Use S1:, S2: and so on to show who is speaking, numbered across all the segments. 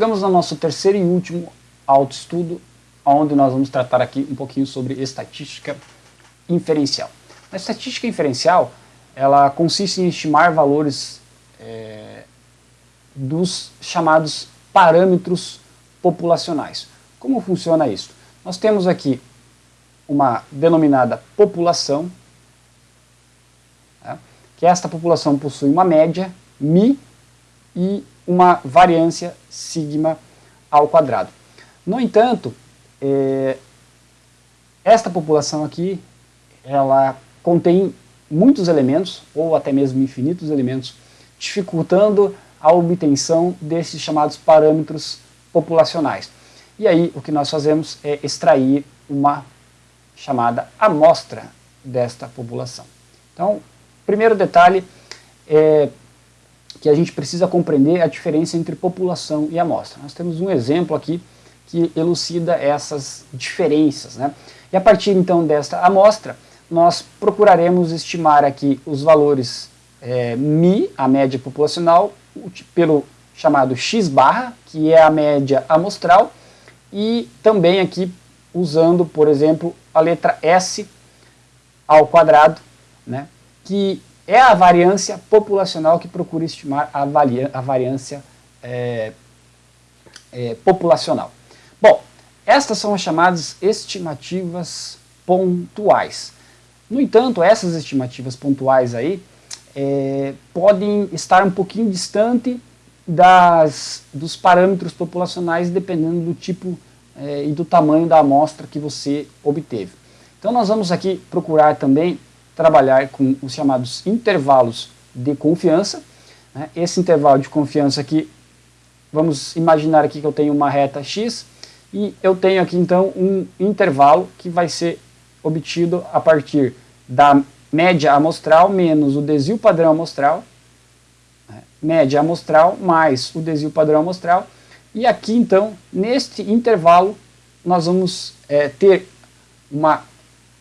S1: chegamos ao nosso terceiro e último autoestudo, onde nós vamos tratar aqui um pouquinho sobre estatística inferencial. A estatística inferencial, ela consiste em estimar valores é, dos chamados parâmetros populacionais. Como funciona isso? Nós temos aqui uma denominada população, tá? que esta população possui uma média, mi, e uma variância sigma ao quadrado. No entanto, é, esta população aqui, ela contém muitos elementos, ou até mesmo infinitos elementos, dificultando a obtenção desses chamados parâmetros populacionais. E aí o que nós fazemos é extrair uma chamada amostra desta população. Então, primeiro detalhe é que a gente precisa compreender a diferença entre população e amostra. Nós temos um exemplo aqui que elucida essas diferenças. Né? E a partir então desta amostra, nós procuraremos estimar aqui os valores é, Mi, a média populacional, pelo chamado X barra, que é a média amostral, e também aqui usando, por exemplo, a letra S ao quadrado, né, que é a variância populacional que procura estimar a, a variância é, é, populacional. Bom, estas são as chamadas estimativas pontuais. No entanto, essas estimativas pontuais aí é, podem estar um pouquinho distante das, dos parâmetros populacionais dependendo do tipo é, e do tamanho da amostra que você obteve. Então nós vamos aqui procurar também trabalhar com os chamados intervalos de confiança. Né? Esse intervalo de confiança aqui, vamos imaginar aqui que eu tenho uma reta x e eu tenho aqui então um intervalo que vai ser obtido a partir da média amostral menos o desvio padrão amostral, né? média amostral mais o desvio padrão amostral, e aqui então, neste intervalo, nós vamos é, ter uma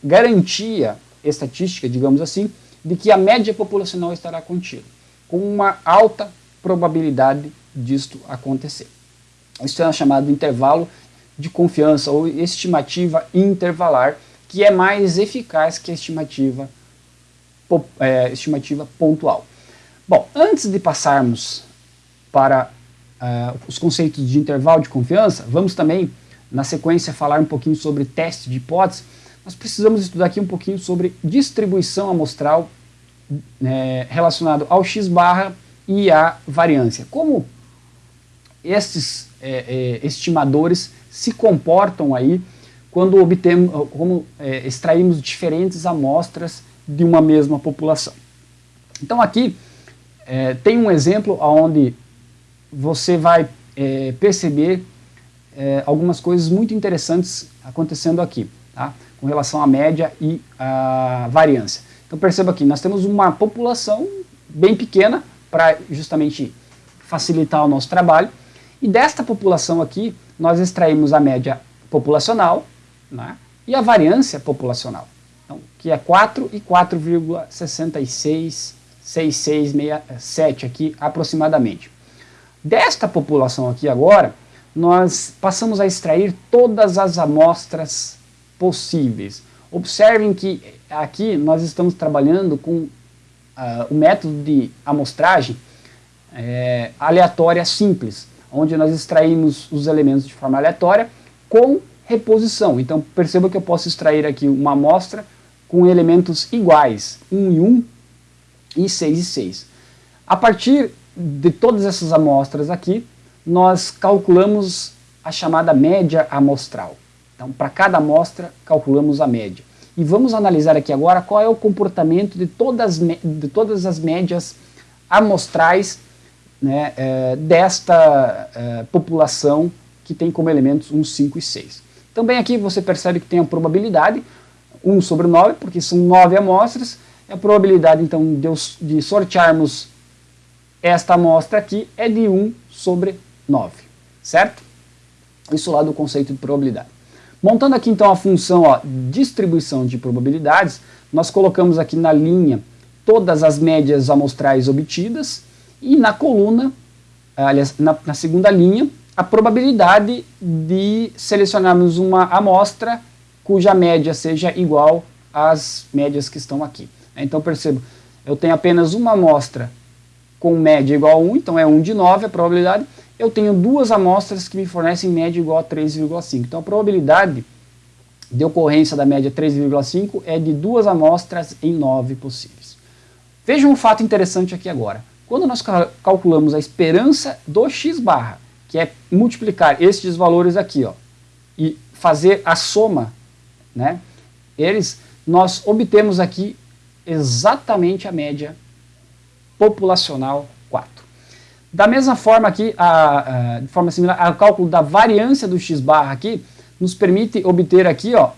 S1: garantia estatística, digamos assim, de que a média populacional estará contida, com uma alta probabilidade disto acontecer. Isso é chamado intervalo de confiança ou estimativa intervalar, que é mais eficaz que a estimativa, é, estimativa pontual. Bom, antes de passarmos para uh, os conceitos de intervalo de confiança, vamos também, na sequência, falar um pouquinho sobre teste de hipótese, nós precisamos estudar aqui um pouquinho sobre distribuição amostral é, relacionado ao x barra e à variância. Como estes é, é, estimadores se comportam aí quando obtemos, como é, extraímos diferentes amostras de uma mesma população. Então aqui é, tem um exemplo onde você vai é, perceber algumas coisas muito interessantes acontecendo aqui. Tá? com relação à média e à variância. Então perceba aqui, nós temos uma população bem pequena para justamente facilitar o nosso trabalho, e desta população aqui nós extraímos a média populacional né, e a variância populacional, então, que é 4 e 4,666667 aqui aproximadamente. Desta população aqui agora, nós passamos a extrair todas as amostras possíveis. Observem que aqui nós estamos trabalhando com uh, o método de amostragem é, aleatória simples, onde nós extraímos os elementos de forma aleatória com reposição. Então perceba que eu posso extrair aqui uma amostra com elementos iguais, 1 e 1 e 6 e 6. A partir de todas essas amostras aqui, nós calculamos a chamada média amostral. Então, para cada amostra, calculamos a média. E vamos analisar aqui agora qual é o comportamento de todas, de todas as médias amostrais né, é, desta é, população que tem como elementos 1, 5 e 6. Também aqui você percebe que tem a probabilidade, 1 sobre 9, porque são 9 amostras, a probabilidade então de, de sortearmos esta amostra aqui é de 1 sobre 9, certo? Isso lá do conceito de probabilidade. Montando aqui então a função ó, distribuição de probabilidades, nós colocamos aqui na linha todas as médias amostrais obtidas e na coluna, aliás, na, na segunda linha, a probabilidade de selecionarmos uma amostra cuja média seja igual às médias que estão aqui. Então percebo, eu tenho apenas uma amostra com média igual a 1, então é 1 de 9 a probabilidade. Eu tenho duas amostras que me fornecem média igual a 3,5. Então a probabilidade de ocorrência da média 3,5 é de duas amostras em 9 possíveis. Veja um fato interessante aqui agora. Quando nós calculamos a esperança do x barra, que é multiplicar estes valores aqui, ó, e fazer a soma, né, eles, nós obtemos aqui exatamente a média populacional 4. Da mesma forma aqui, a, a, de forma similar, o cálculo da variância do x barra aqui nos permite obter aqui ó,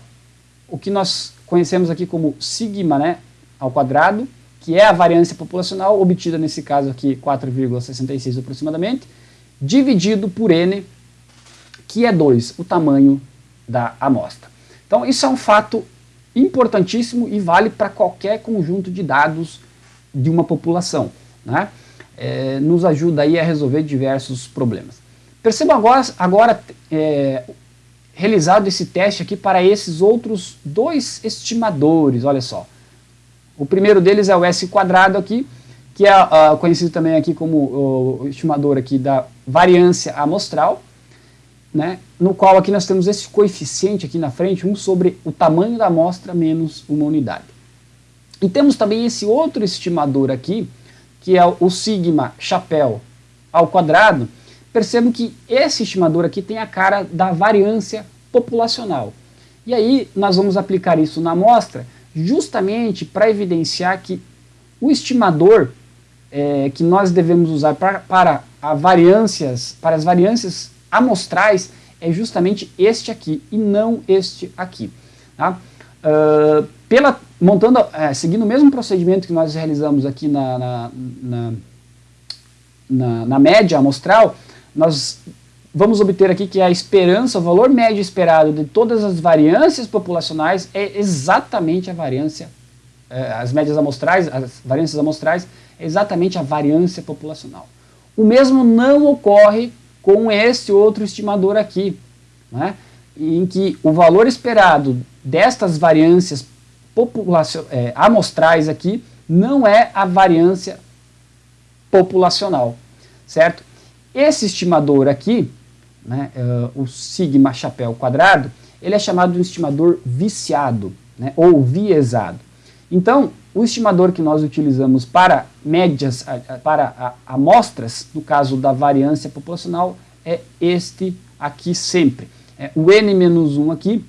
S1: o que nós conhecemos aqui como sigma né, ao quadrado, que é a variância populacional, obtida nesse caso aqui 4,66 aproximadamente, dividido por n, que é 2, o tamanho da amostra. Então isso é um fato importantíssimo e vale para qualquer conjunto de dados de uma população. Né? É, nos ajuda aí a resolver diversos problemas. Perceba agora, agora é, realizado esse teste aqui para esses outros dois estimadores, olha só. O primeiro deles é o S quadrado aqui, que é uh, conhecido também aqui como o estimador aqui da variância amostral, né, no qual aqui nós temos esse coeficiente aqui na frente, 1 sobre o tamanho da amostra menos uma unidade. E temos também esse outro estimador aqui, que é o sigma chapéu ao quadrado. Percebam que esse estimador aqui tem a cara da variância populacional. E aí nós vamos aplicar isso na amostra justamente para evidenciar que o estimador é, que nós devemos usar para, para, a variâncias, para as variâncias amostrais é justamente este aqui e não este aqui. Tá? Uh, pela, montando, é, seguindo o mesmo procedimento que nós realizamos aqui na, na, na, na, na média amostral, nós vamos obter aqui que a esperança, o valor médio esperado de todas as variâncias populacionais é exatamente a variância, é, as médias amostrais, as variâncias amostrais, é exatamente a variância populacional. O mesmo não ocorre com este outro estimador aqui, né, em que o valor esperado destas variâncias é, amostrais aqui não é a variância populacional, certo? Esse estimador aqui, né, uh, o sigma chapéu quadrado, ele é chamado de um estimador viciado, né, ou viesado. Então, o estimador que nós utilizamos para médias, para amostras, no caso da variância populacional, é este aqui sempre. É, o n-1 aqui,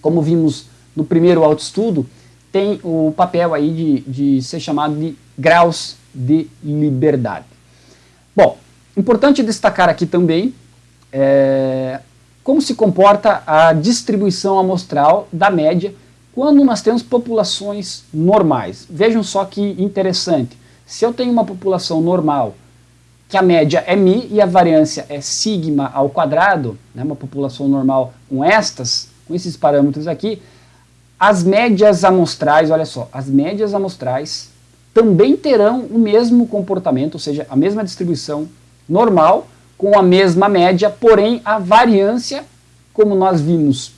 S1: como vimos no primeiro autoestudo, tem o papel aí de, de ser chamado de graus de liberdade. Bom, importante destacar aqui também é, como se comporta a distribuição amostral da média quando nós temos populações normais. Vejam só que interessante. Se eu tenho uma população normal, que a média é mi e a variância é sigma ao quadrado, né, uma população normal com estas, com esses parâmetros aqui, as médias amostrais, olha só, as médias amostrais também terão o mesmo comportamento, ou seja, a mesma distribuição normal, com a mesma média, porém a variância, como nós vimos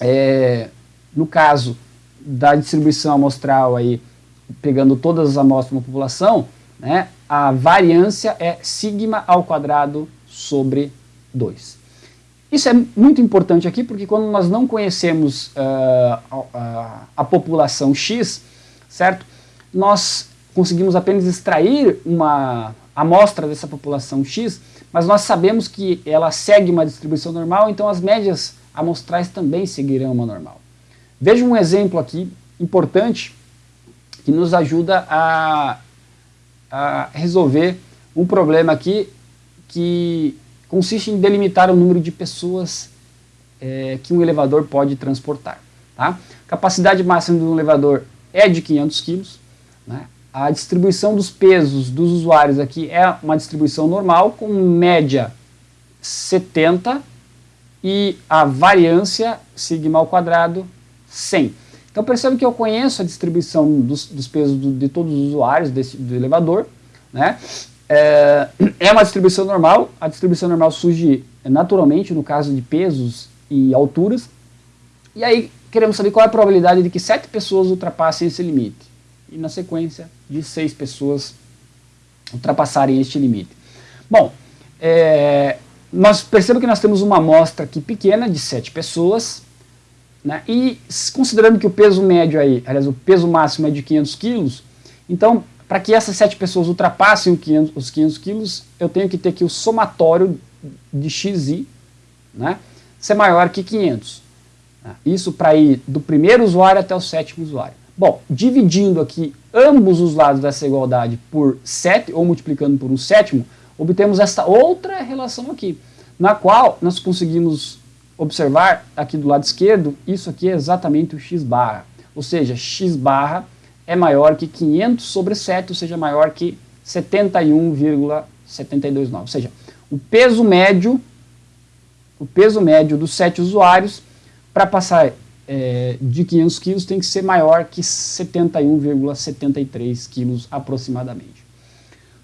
S1: é, no caso da distribuição amostral, aí, pegando todas as amostras da população, né, a variância é sigma ao quadrado sobre 2. Isso é muito importante aqui porque quando nós não conhecemos uh, a, a, população X, certo? Nós conseguimos apenas extrair uma amostra dessa população X mas nós sabemos que ela segue uma distribuição normal, então as médias amostrais também seguirão uma normal. Veja um exemplo aqui importante que nos ajuda a, a resolver um problema aqui que consiste em delimitar o número de pessoas é, que um elevador pode transportar. Tá? Capacidade máxima de um elevador é de 500 kg. Né? A distribuição dos pesos dos usuários aqui é uma distribuição normal, com média 70 e a variância sigma ao quadrado 100. Então percebe que eu conheço a distribuição dos, dos pesos do, de todos os usuários desse, do elevador, né? É, é uma distribuição normal, a distribuição normal surge naturalmente no caso de pesos e alturas, e aí queremos saber qual é a probabilidade de que sete pessoas ultrapassem esse limite, e na sequência de seis pessoas ultrapassarem este limite. Bom, é, nós percebemos que nós temos uma amostra aqui pequena de sete pessoas, né, e considerando que o peso médio aí, aliás, o peso máximo é de 500 quilos, então para que essas sete pessoas ultrapassem 500, os 500 quilos, eu tenho que ter que o somatório de xi né, ser maior que 500. Né. Isso para ir do primeiro usuário até o sétimo usuário. Bom, dividindo aqui ambos os lados dessa igualdade por 7, ou multiplicando por um sétimo, obtemos esta outra relação aqui, na qual nós conseguimos observar aqui do lado esquerdo, isso aqui é exatamente o x barra, ou seja, x barra é maior que 500 sobre 7, ou seja, maior que 71,729. Ou seja, o peso médio, o peso médio dos 7 usuários, para passar é, de 500 quilos, tem que ser maior que 71,73 quilos aproximadamente.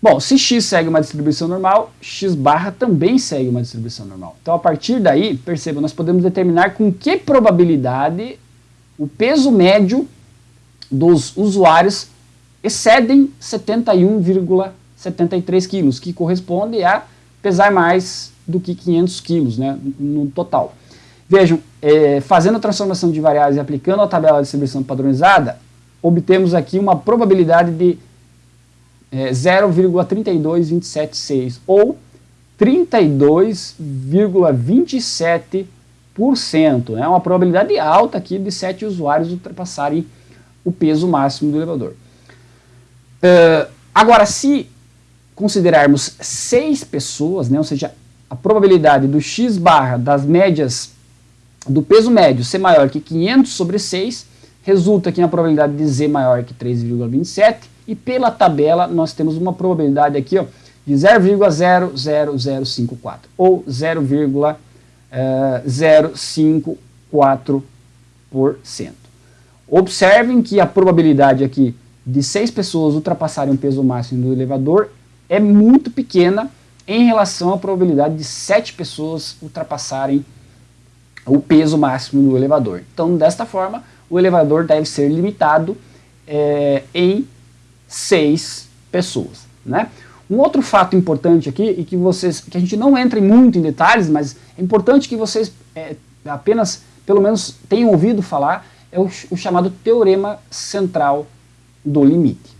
S1: Bom, se x segue uma distribuição normal, x barra também segue uma distribuição normal. Então, a partir daí, perceba, nós podemos determinar com que probabilidade o peso médio dos usuários excedem 71,73 quilos, que corresponde a pesar mais do que 500 quilos né, no total. Vejam, é, fazendo a transformação de variáveis e aplicando a tabela de distribuição padronizada, obtemos aqui uma probabilidade de é, 0,32276 ou 32,27%. É né, uma probabilidade alta aqui de 7 usuários ultrapassarem o peso máximo do elevador. Uh, agora, se considerarmos seis pessoas, né, ou seja, a probabilidade do x barra das médias do peso médio ser maior que 500 sobre 6, resulta aqui na probabilidade de z maior que 3,27, e pela tabela nós temos uma probabilidade aqui ó, de 0,00054, ou 0,054%. Observem que a probabilidade aqui de seis pessoas ultrapassarem o peso máximo do elevador é muito pequena em relação à probabilidade de sete pessoas ultrapassarem o peso máximo do elevador. Então, desta forma, o elevador deve ser limitado é, em seis pessoas. Né? Um outro fato importante aqui, e que, vocês, que a gente não entra muito em detalhes, mas é importante que vocês é, apenas, pelo menos, tenham ouvido falar, é o, o chamado teorema central do limite.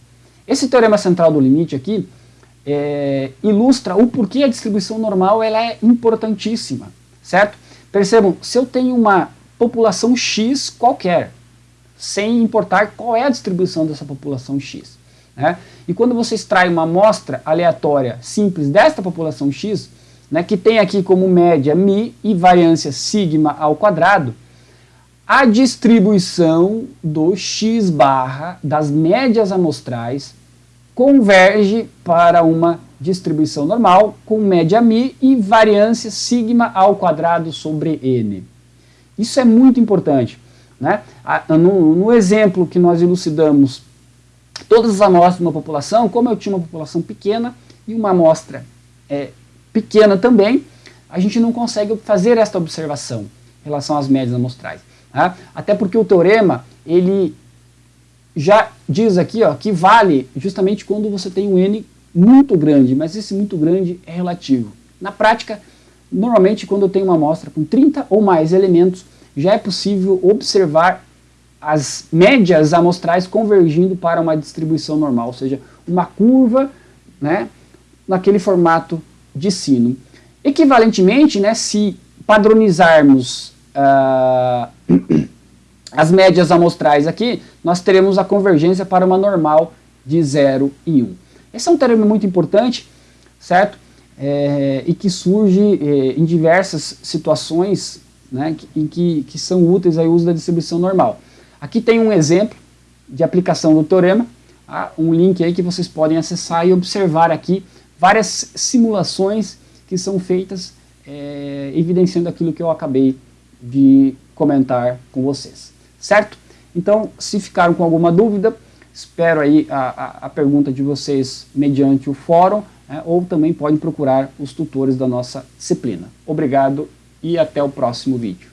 S1: Esse teorema central do limite aqui é, ilustra o porquê a distribuição normal ela é importantíssima, certo? Percebam, se eu tenho uma população X qualquer, sem importar qual é a distribuição dessa população X, né? e quando você extrai uma amostra aleatória simples desta população X, né, que tem aqui como média μ e variância sigma ao quadrado, a distribuição do x barra das médias amostrais converge para uma distribuição normal com média μ e variância sigma ao quadrado sobre n. Isso é muito importante. Né? No, no exemplo que nós elucidamos todas as amostras de uma população, como eu tinha uma população pequena e uma amostra é, pequena também, a gente não consegue fazer esta observação em relação às médias amostrais. Né? Até porque o teorema, ele já diz aqui ó, que vale justamente quando você tem um n muito grande, mas esse muito grande é relativo. Na prática, normalmente quando eu tenho uma amostra com 30 ou mais elementos, já é possível observar as médias amostrais convergindo para uma distribuição normal, ou seja, uma curva né, naquele formato de sino. Equivalentemente, né, se padronizarmos uh, as médias amostrais aqui, nós teremos a convergência para uma normal de 0 e 1. Um. Esse é um termo muito importante, certo? É, e que surge é, em diversas situações né, em que, que são úteis ao uso da distribuição normal. Aqui tem um exemplo de aplicação do teorema, tá? um link aí que vocês podem acessar e observar aqui várias simulações que são feitas é, evidenciando aquilo que eu acabei de comentar com vocês, certo? Então, se ficaram com alguma dúvida, espero aí a, a, a pergunta de vocês mediante o fórum, né, ou também podem procurar os tutores da nossa disciplina. Obrigado e até o próximo vídeo.